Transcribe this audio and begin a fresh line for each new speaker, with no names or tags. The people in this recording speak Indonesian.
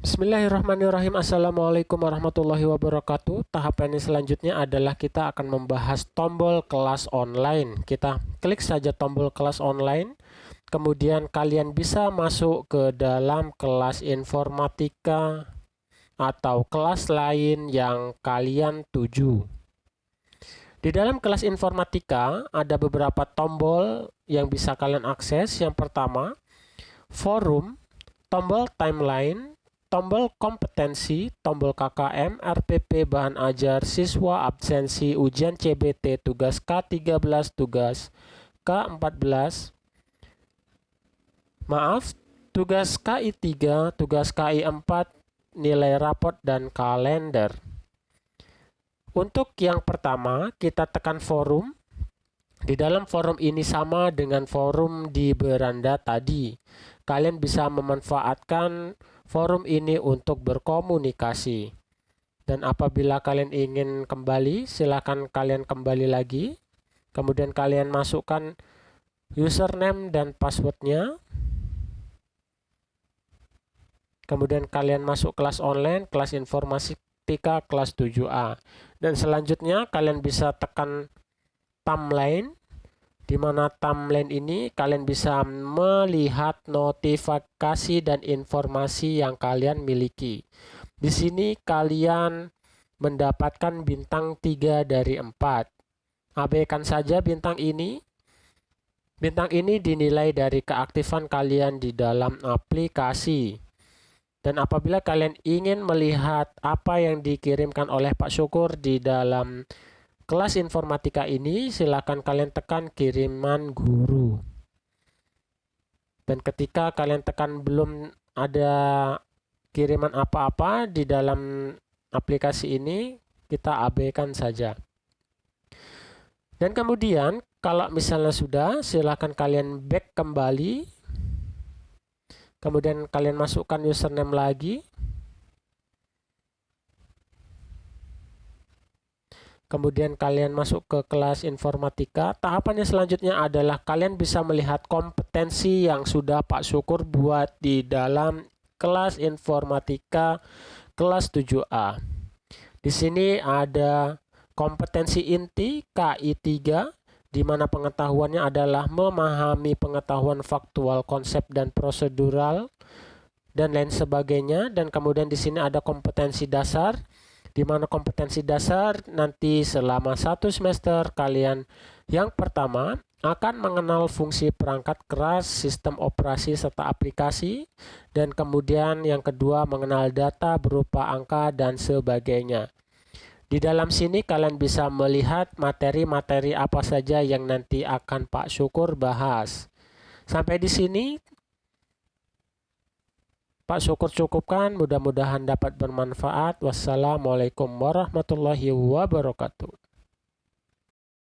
Bismillahirrahmanirrahim. Assalamualaikum warahmatullahi wabarakatuh. Tahap ini selanjutnya adalah kita akan membahas tombol kelas online. Kita klik saja tombol kelas online. Kemudian kalian bisa masuk ke dalam kelas informatika Atau kelas lain yang kalian tuju. Di dalam kelas informatika ada beberapa tombol yang bisa kalian akses. Yang pertama Forum Tombol timeline tombol kompetensi, tombol KKM, RPP bahan ajar, siswa absensi, ujian CBT, tugas K13, tugas K14, maaf, tugas KI3, tugas KI4, nilai rapot, dan kalender. Untuk yang pertama, kita tekan forum. Di dalam forum ini sama dengan forum di beranda tadi. Kalian bisa memanfaatkan forum ini untuk berkomunikasi. Dan apabila kalian ingin kembali, silakan kalian kembali lagi. Kemudian kalian masukkan username dan passwordnya. Kemudian kalian masuk kelas online, kelas informatika kelas 7A. Dan selanjutnya kalian bisa tekan timeline di mana timeline ini kalian bisa melihat notifikasi dan informasi yang kalian miliki. Di sini kalian mendapatkan bintang 3 dari 4. Abaikan saja bintang ini. Bintang ini dinilai dari keaktifan kalian di dalam aplikasi. Dan apabila kalian ingin melihat apa yang dikirimkan oleh Pak Syukur di dalam kelas informatika ini silakan kalian tekan kiriman guru. Dan ketika kalian tekan belum ada kiriman apa-apa di dalam aplikasi ini kita abaikan saja. Dan kemudian kalau misalnya sudah silahkan kalian back kembali. Kemudian kalian masukkan username lagi kemudian kalian masuk ke kelas informatika. Tahapannya selanjutnya adalah kalian bisa melihat kompetensi yang sudah Pak Syukur buat di dalam kelas informatika kelas 7A. Di sini ada kompetensi inti KI3 di mana pengetahuannya adalah memahami pengetahuan faktual, konsep dan prosedural dan lain sebagainya dan kemudian di sini ada kompetensi dasar di mana kompetensi dasar nanti selama satu semester kalian yang pertama akan mengenal fungsi perangkat keras, sistem operasi serta aplikasi, dan kemudian yang kedua mengenal data berupa angka dan sebagainya. Di dalam sini kalian bisa melihat materi-materi apa saja yang nanti akan Pak Syukur bahas. Sampai di sini Pak syukur cukupkan mudah-mudahan dapat bermanfaat. Wassalamualaikum warahmatullahi wabarakatuh